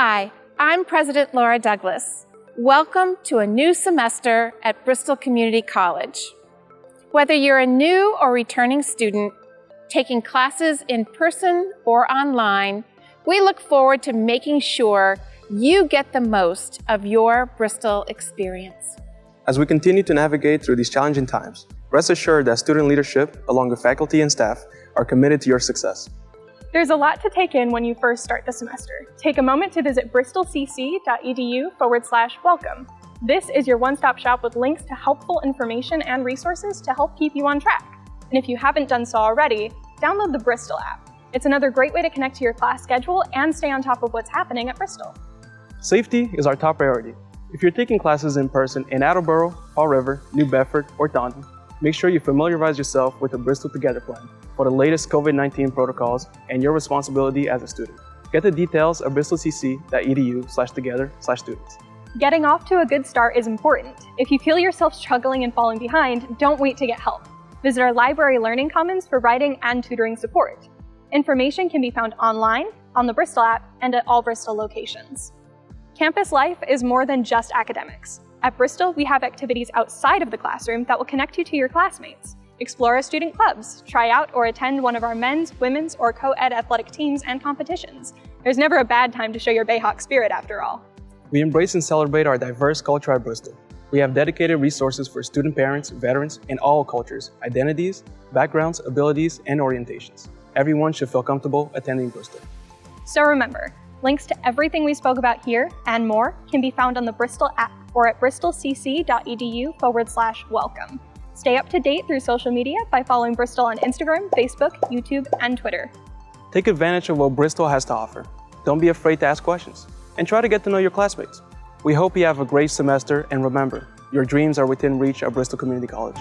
Hi, I'm President Laura Douglas. Welcome to a new semester at Bristol Community College. Whether you're a new or returning student, taking classes in person or online, we look forward to making sure you get the most of your Bristol experience. As we continue to navigate through these challenging times, rest assured that student leadership, along with faculty and staff, are committed to your success. There's a lot to take in when you first start the semester. Take a moment to visit bristolcc.edu forward slash welcome. This is your one-stop shop with links to helpful information and resources to help keep you on track. And if you haven't done so already, download the Bristol app. It's another great way to connect to your class schedule and stay on top of what's happening at Bristol. Safety is our top priority. If you're taking classes in person in Attleboro, Fall River, New Bedford, or Taunton, make sure you familiarize yourself with the Bristol Together plan for the latest COVID-19 protocols and your responsibility as a student. Get the details at bristolcc.edu slash together slash students. Getting off to a good start is important. If you feel yourself struggling and falling behind, don't wait to get help. Visit our library Learning Commons for writing and tutoring support. Information can be found online, on the Bristol app, and at all Bristol locations. Campus life is more than just academics. At Bristol, we have activities outside of the classroom that will connect you to your classmates. Explore our student clubs, try out or attend one of our men's, women's, or co-ed athletic teams and competitions. There's never a bad time to show your Bayhawk spirit after all. We embrace and celebrate our diverse culture at Bristol. We have dedicated resources for student parents, veterans, and all cultures, identities, backgrounds, abilities, and orientations. Everyone should feel comfortable attending Bristol. So remember, links to everything we spoke about here and more can be found on the Bristol app or at bristolcc.edu forward slash welcome. Stay up to date through social media by following Bristol on Instagram, Facebook, YouTube, and Twitter. Take advantage of what Bristol has to offer. Don't be afraid to ask questions, and try to get to know your classmates. We hope you have a great semester, and remember, your dreams are within reach at Bristol Community College.